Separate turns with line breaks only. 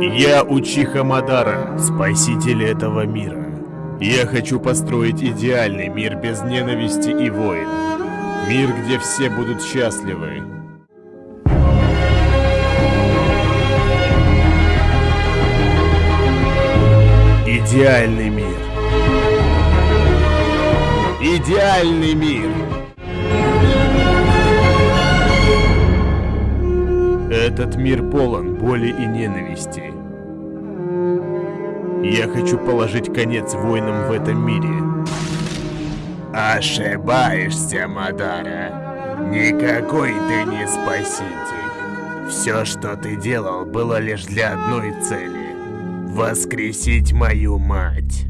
Я Учиха Мадара, спаситель этого мира. Я хочу построить идеальный мир без ненависти и войн. Мир, где все будут счастливы. Идеальный мир. Идеальный мир. Этот мир полон боли и ненависти. Я хочу положить конец войнам в этом мире. Ошибаешься, Мадара. Никакой ты не спаситель. Все, что ты делал, было лишь для одной цели. Воскресить мою мать.